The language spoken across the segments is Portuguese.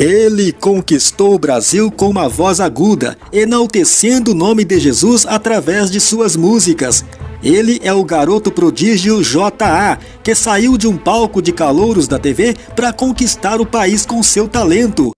Ele conquistou o Brasil com uma voz aguda, enaltecendo o nome de Jesus através de suas músicas. Ele é o garoto prodígio J.A., que saiu de um palco de calouros da TV para conquistar o país com seu talento.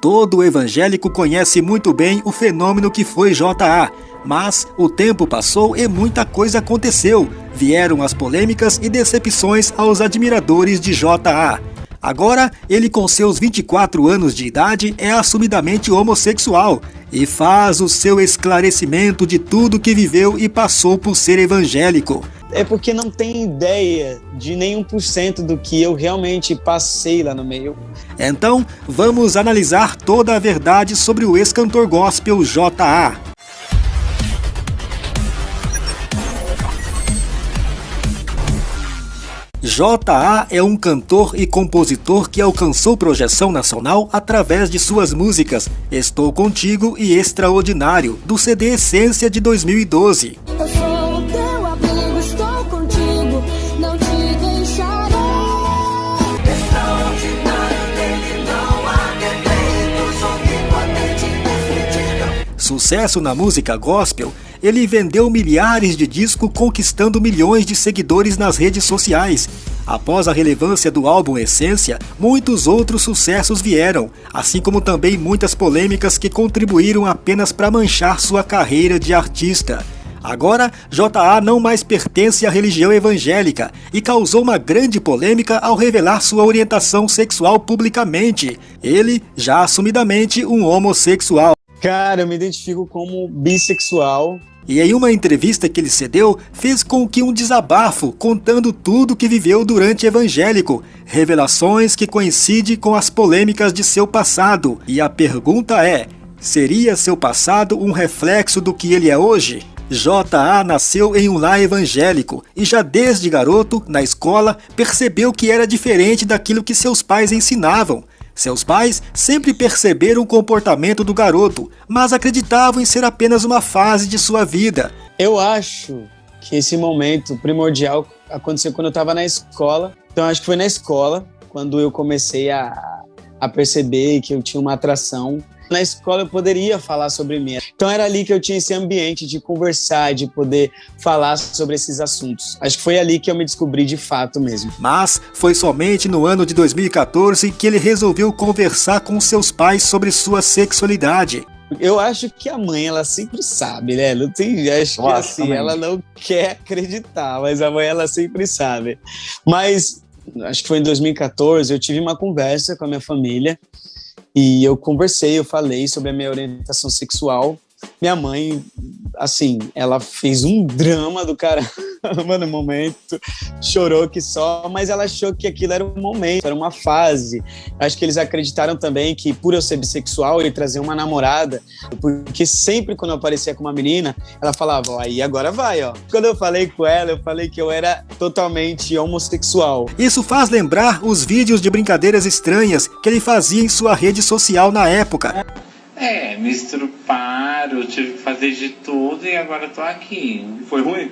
Todo evangélico conhece muito bem o fenômeno que foi J.A., mas o tempo passou e muita coisa aconteceu. Vieram as polêmicas e decepções aos admiradores de J.A. Agora, ele com seus 24 anos de idade é assumidamente homossexual e faz o seu esclarecimento de tudo que viveu e passou por ser evangélico. É porque não tem ideia de nenhum por cento do que eu realmente passei lá no meio. Então, vamos analisar toda a verdade sobre o ex-cantor gospel J.A. J.A. é um cantor e compositor que alcançou projeção nacional através de suas músicas Estou Contigo e Extraordinário, do CD Essência de 2012. Sucesso na música gospel, ele vendeu milhares de discos conquistando milhões de seguidores nas redes sociais. Após a relevância do álbum Essência, muitos outros sucessos vieram, assim como também muitas polêmicas que contribuíram apenas para manchar sua carreira de artista. Agora, J.A. não mais pertence à religião evangélica e causou uma grande polêmica ao revelar sua orientação sexual publicamente. Ele, já assumidamente, um homossexual. Cara, eu me identifico como bissexual. E em uma entrevista que ele cedeu, fez com que um desabafo contando tudo que viveu durante evangélico, revelações que coincidem com as polêmicas de seu passado. E a pergunta é: seria seu passado um reflexo do que ele é hoje? J.A. nasceu em um lar evangélico e já desde garoto, na escola, percebeu que era diferente daquilo que seus pais ensinavam. Seus pais sempre perceberam o comportamento do garoto, mas acreditavam em ser apenas uma fase de sua vida. Eu acho que esse momento primordial aconteceu quando eu estava na escola. Então acho que foi na escola quando eu comecei a, a perceber que eu tinha uma atração na escola eu poderia falar sobre mim. Então era ali que eu tinha esse ambiente de conversar, de poder falar sobre esses assuntos. Acho que foi ali que eu me descobri de fato mesmo. Mas foi somente no ano de 2014 que ele resolveu conversar com seus pais sobre sua sexualidade. Eu acho que a mãe, ela sempre sabe, né? Não tem, acho que Nossa, assim, ela não quer acreditar, mas a mãe, ela sempre sabe. Mas acho que foi em 2014, eu tive uma conversa com a minha família e eu conversei, eu falei sobre a minha orientação sexual. Minha mãe, assim, ela fez um drama do caramba no momento, chorou que só, mas ela achou que aquilo era um momento, era uma fase. Acho que eles acreditaram também que por eu ser bissexual, ele trazer uma namorada, porque sempre quando eu aparecia com uma menina, ela falava, ó, aí agora vai, ó. Quando eu falei com ela, eu falei que eu era totalmente homossexual. Isso faz lembrar os vídeos de brincadeiras estranhas que ele fazia em sua rede social na época. É, me estruparam, tive que fazer de tudo e agora tô aqui. Foi ruim?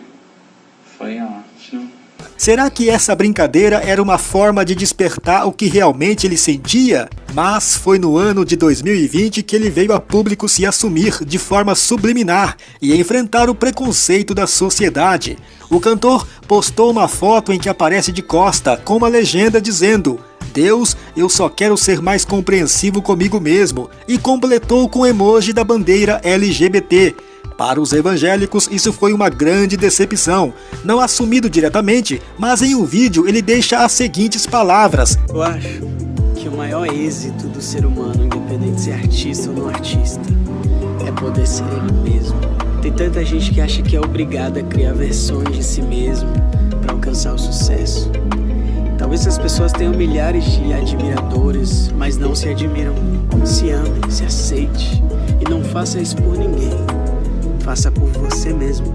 Foi ótimo. Será que essa brincadeira era uma forma de despertar o que realmente ele sentia? Mas foi no ano de 2020 que ele veio a público se assumir de forma subliminar e enfrentar o preconceito da sociedade. O cantor postou uma foto em que aparece de costa com uma legenda dizendo Deus, eu só quero ser mais compreensivo comigo mesmo, e completou com o emoji da bandeira LGBT. Para os evangélicos, isso foi uma grande decepção. Não assumido diretamente, mas em um vídeo ele deixa as seguintes palavras: Eu acho que o maior êxito do ser humano, independente de ser artista ou não artista, é poder ser ele mesmo. Tem tanta gente que acha que é obrigada a criar versões de si mesmo para alcançar o sucesso. Talvez as pessoas tenham milhares de admiradores, mas não se admiram. Se ame, se aceite e não faça isso por ninguém. Faça por você mesmo.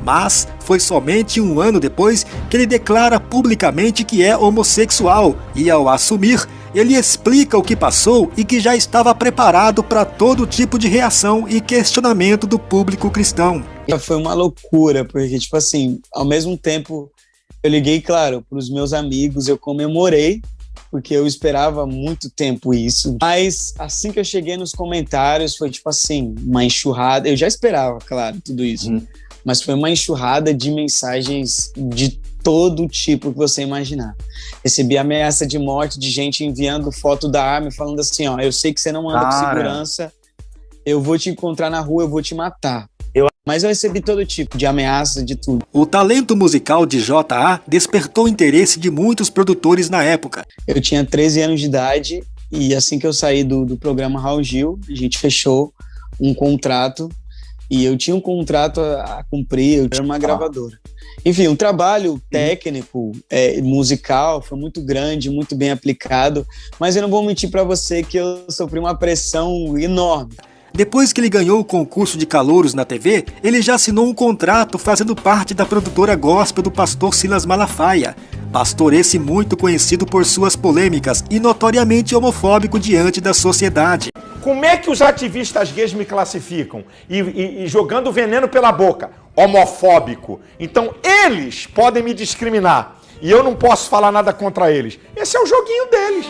Mas foi somente um ano depois que ele declara publicamente que é homossexual e, ao assumir, ele explica o que passou e que já estava preparado para todo tipo de reação e questionamento do público cristão. Foi uma loucura, porque, tipo assim, ao mesmo tempo, eu liguei, claro, para os meus amigos, eu comemorei, porque eu esperava muito tempo isso. Mas assim que eu cheguei nos comentários, foi tipo assim, uma enxurrada. Eu já esperava, claro, tudo isso. Hum. Mas foi uma enxurrada de mensagens de todo tipo que você imaginar. Recebi ameaça de morte de gente enviando foto da arma falando assim, ó, eu sei que você não anda Cara. com segurança, eu vou te encontrar na rua, eu vou te matar. Mas eu recebi todo tipo de ameaça, de tudo. O talento musical de J.A. despertou o interesse de muitos produtores na época. Eu tinha 13 anos de idade e assim que eu saí do, do programa Raul Gil, a gente fechou um contrato e eu tinha um contrato a, a cumprir, eu tinha uma gravadora. Enfim, um trabalho técnico, é, musical, foi muito grande, muito bem aplicado, mas eu não vou mentir para você que eu sofri uma pressão enorme. Depois que ele ganhou o concurso de calouros na TV, ele já assinou um contrato fazendo parte da produtora gospel do pastor Silas Malafaia. Pastor esse muito conhecido por suas polêmicas e notoriamente homofóbico diante da sociedade. Como é que os ativistas gays me classificam? E, e, e jogando veneno pela boca homofóbico. Então eles podem me discriminar e eu não posso falar nada contra eles. Esse é o joguinho deles.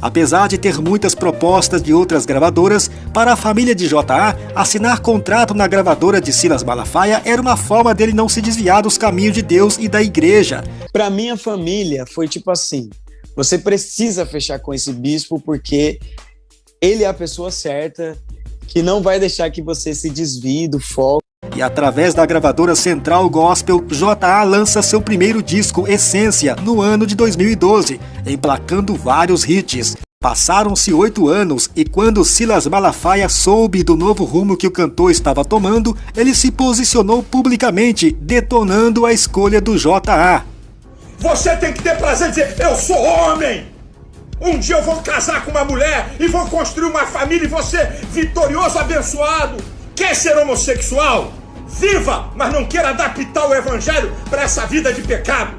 Apesar de ter muitas propostas de outras gravadoras, para a família de JA, assinar contrato na gravadora de Silas Malafaia era uma forma dele não se desviar dos caminhos de Deus e da igreja. Para minha família foi tipo assim: você precisa fechar com esse bispo porque ele é a pessoa certa que não vai deixar que você se desvie do foco. E através da gravadora Central Gospel, J.A. lança seu primeiro disco, Essência, no ano de 2012, emplacando vários hits. Passaram-se oito anos e quando Silas Malafaia soube do novo rumo que o cantor estava tomando, ele se posicionou publicamente, detonando a escolha do J.A. Você tem que ter prazer de dizer, eu sou homem! Um dia eu vou casar com uma mulher e vou construir uma família e ser vitorioso, abençoado. Quer ser homossexual? Viva, mas não queira adaptar o evangelho para essa vida de pecado.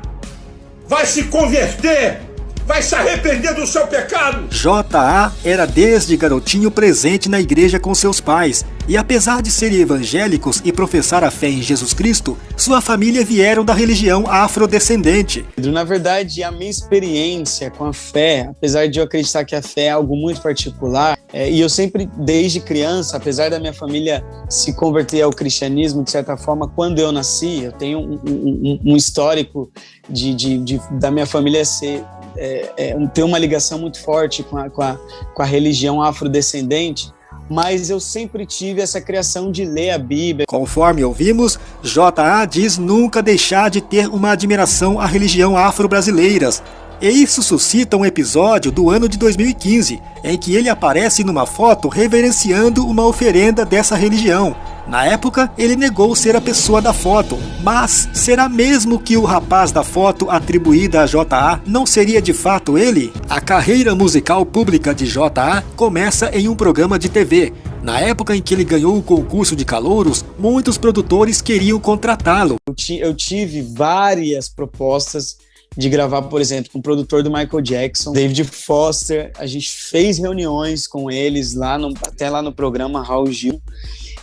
Vai se converter, vai se arrepender do seu pecado. J.A. era desde garotinho presente na igreja com seus pais e apesar de serem evangélicos e professar a fé em Jesus Cristo, sua família vieram da religião afrodescendente. Na verdade, a minha experiência com a fé, apesar de eu acreditar que a fé é algo muito particular, é, e eu sempre, desde criança, apesar da minha família se converter ao cristianismo, de certa forma, quando eu nasci, eu tenho um, um, um histórico de, de, de, da minha família ser é, é, ter uma ligação muito forte com a, com a, com a religião afrodescendente mas eu sempre tive essa criação de ler a Bíblia. Conforme ouvimos, J.A. diz nunca deixar de ter uma admiração à religião afro-brasileiras. E isso suscita um episódio do ano de 2015, em que ele aparece numa foto reverenciando uma oferenda dessa religião. Na época, ele negou ser a pessoa da foto, mas será mesmo que o rapaz da foto atribuída a J.A. não seria de fato ele? A carreira musical pública de J.A. começa em um programa de TV. Na época em que ele ganhou o concurso de calouros, muitos produtores queriam contratá-lo. Eu tive várias propostas de gravar, por exemplo, com o produtor do Michael Jackson, David Foster. A gente fez reuniões com eles lá no, até lá no programa Raul Gil.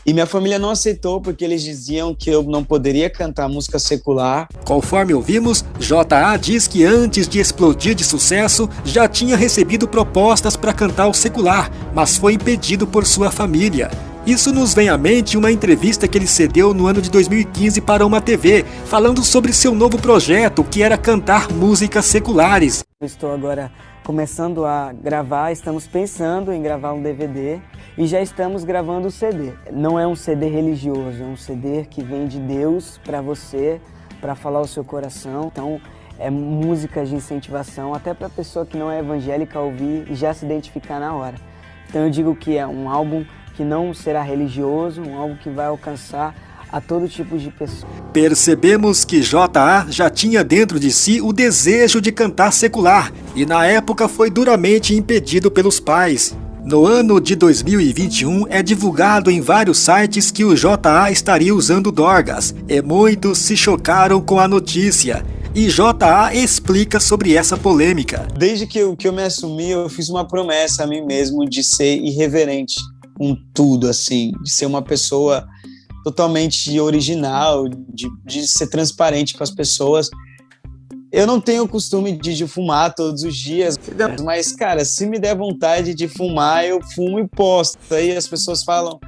E minha família não aceitou porque eles diziam que eu não poderia cantar música secular. Conforme ouvimos, J.A. diz que antes de explodir de sucesso, já tinha recebido propostas para cantar o secular, mas foi impedido por sua família. Isso nos vem à mente uma entrevista que ele cedeu no ano de 2015 para uma TV, falando sobre seu novo projeto, que era cantar músicas seculares. Estou agora começando a gravar, estamos pensando em gravar um DVD e já estamos gravando o CD. Não é um CD religioso, é um CD que vem de Deus para você, para falar o seu coração. Então, é música de incentivação, até para a pessoa que não é evangélica ouvir e já se identificar na hora. Então eu digo que é um álbum que não será religioso, um álbum que vai alcançar a todo tipo de pessoa. Percebemos que J.A. já tinha dentro de si o desejo de cantar secular e na época foi duramente impedido pelos pais. No ano de 2021, é divulgado em vários sites que o JA estaria usando dorgas, e muitos se chocaram com a notícia. E JA explica sobre essa polêmica. Desde que eu, que eu me assumi, eu fiz uma promessa a mim mesmo de ser irreverente com tudo, assim, de ser uma pessoa totalmente original, de, de ser transparente com as pessoas. Eu não tenho o costume de, de, fumar todos os dias, mas, cara, se me der vontade de fumar, eu fumo e posto. Aí as pessoas falam,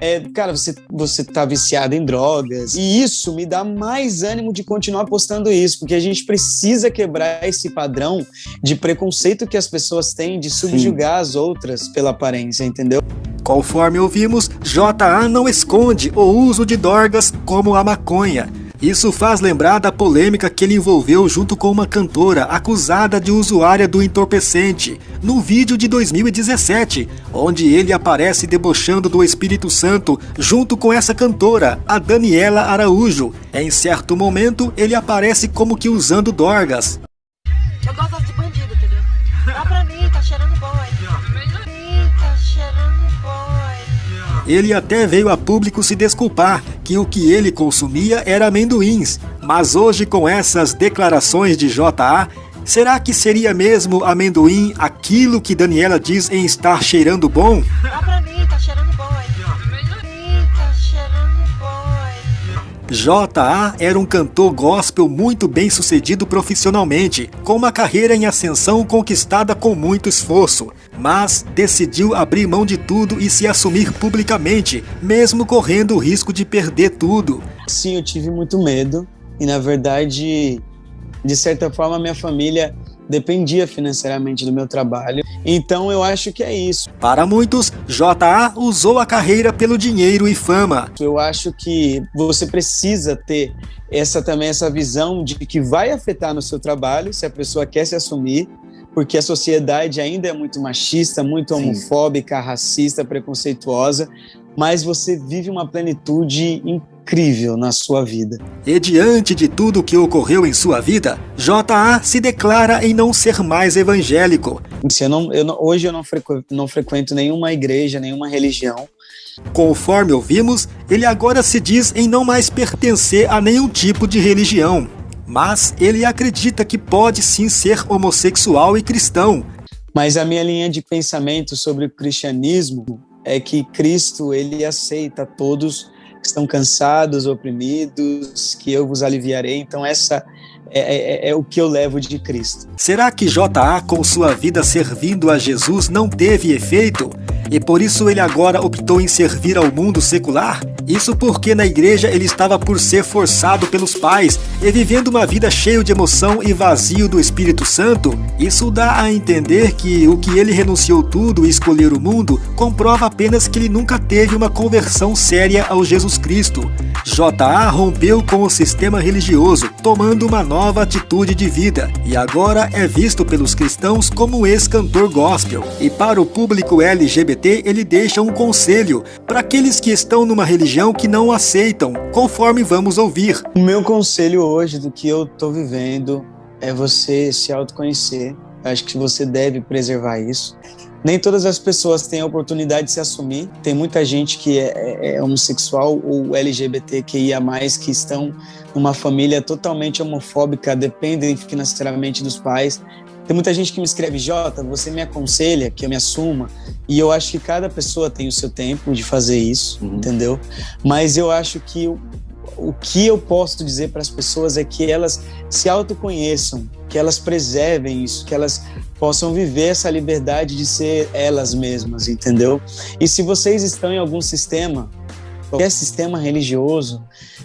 é, cara, você, você tá viciado em drogas. E isso me dá mais ânimo de continuar postando isso, porque a gente precisa quebrar esse padrão de preconceito que as pessoas têm de subjugar Sim. as outras pela aparência, entendeu? Conforme ouvimos, JA não esconde o uso de drogas como a maconha. Isso faz lembrar da polêmica que ele envolveu junto com uma cantora acusada de usuária do entorpecente, no vídeo de 2017, onde ele aparece debochando do Espírito Santo junto com essa cantora, a Daniela Araújo. Em certo momento, ele aparece como que usando dorgas. Eu gosto de bandido, entendeu? Dá pra mim, tá cheirando bom aí. Tá cheirando ele até veio a público se desculpar que o que ele consumia era amendoins, mas hoje com essas declarações de JA, será que seria mesmo amendoim aquilo que Daniela diz em estar cheirando bom? J.A. era um cantor gospel muito bem sucedido profissionalmente, com uma carreira em ascensão conquistada com muito esforço, mas decidiu abrir mão de tudo e se assumir publicamente, mesmo correndo o risco de perder tudo. Sim, eu tive muito medo e, na verdade, de certa forma, minha família dependia financeiramente do meu trabalho. Então eu acho que é isso. Para muitos, JA usou a carreira pelo dinheiro e fama. Eu acho que você precisa ter essa também essa visão de que vai afetar no seu trabalho se a pessoa quer se assumir, porque a sociedade ainda é muito machista, muito homofóbica, Sim. racista, preconceituosa, mas você vive uma plenitude incrível na sua vida. E diante de tudo o que ocorreu em sua vida, JA se declara em não ser mais evangélico. Eu não, eu não, hoje eu não frequento, não frequento nenhuma igreja, nenhuma religião. Conforme ouvimos, ele agora se diz em não mais pertencer a nenhum tipo de religião. Mas ele acredita que pode sim ser homossexual e cristão. Mas a minha linha de pensamento sobre o cristianismo é que Cristo ele aceita todos que estão cansados, oprimidos, que eu vos aliviarei. Então essa é, é, é, o que eu levo de Cristo. Será que JA, com sua vida servindo a Jesus, não teve efeito? E por isso ele agora optou em servir ao mundo secular? Isso porque na igreja ele estava por ser forçado pelos pais e vivendo uma vida cheia de emoção e vazio do Espírito Santo? Isso dá a entender que o que ele renunciou tudo e escolher o mundo comprova apenas que ele nunca teve uma conversão séria ao Jesus Cristo. JA rompeu com o sistema religioso, tomando uma nova atitude de vida, e agora é visto pelos cristãos como ex-cantor gospel. E para o público LGBT, ele deixa um conselho para aqueles que estão numa religião que não aceitam, conforme vamos ouvir. O meu conselho hoje do que eu estou vivendo é você se autoconhecer. Acho que você deve preservar isso. Nem todas as pessoas têm a oportunidade de se assumir. Tem muita gente que é, é, é homossexual ou LGBTQIA+, que estão numa família totalmente homofóbica, dependem financeiramente dos pais. Tem muita gente que me escreve, Jota, você me aconselha que eu me assuma. E eu acho que cada pessoa tem o seu tempo de fazer isso, uhum. entendeu? Mas eu acho que o, que eu posso dizer para as pessoas é que elas se autoconheçam, que elas preservem isso, que elas possam viver essa liberdade de ser elas mesmas, entendeu? E se vocês estão em algum sistema, qualquer sistema religioso,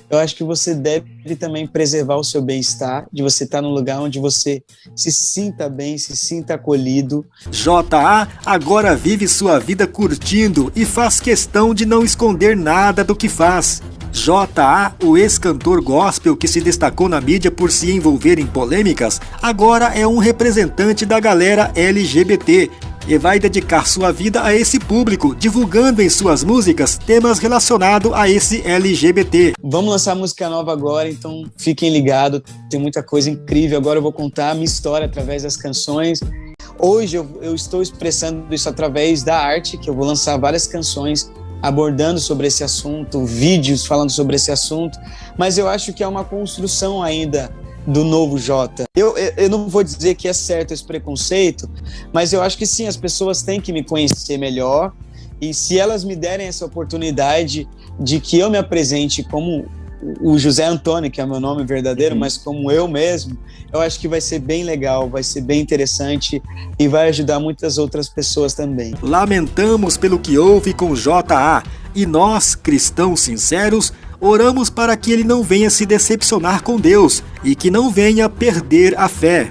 eu acho que você deve também preservar o seu bem-estar, de você estar num lugar onde você se sinta bem, se sinta acolhido. JA agora vive sua vida curtindo e faz questão de não esconder nada do que faz. J.A., o ex-cantor gospel que se destacou na mídia por se envolver em polêmicas, agora é um representante da galera LGBT e vai dedicar sua vida a esse público, divulgando em suas músicas temas relacionados a esse LGBT. Vamos lançar música nova agora, então fiquem ligados, tem muita coisa incrível. Agora eu vou contar a minha história através das canções. Hoje eu, eu estou expressando isso através da arte, que eu vou lançar várias canções abordando sobre esse assunto, vídeos falando sobre esse assunto, mas eu acho que é uma construção ainda do novo Jota. Eu, eu não vou dizer que é certo esse preconceito, mas eu acho que sim, as pessoas têm que me conhecer melhor E se elas me derem essa oportunidade de que eu me apresente como o José Antônio, que é meu nome verdadeiro, uhum. mas como eu mesmo, eu acho que vai ser bem legal, vai ser bem interessante e vai ajudar muitas outras pessoas também. Lamentamos pelo que houve com JA e nós, cristãos sinceros, oramos para que ele não venha se decepcionar com Deus e que não venha perder a fé.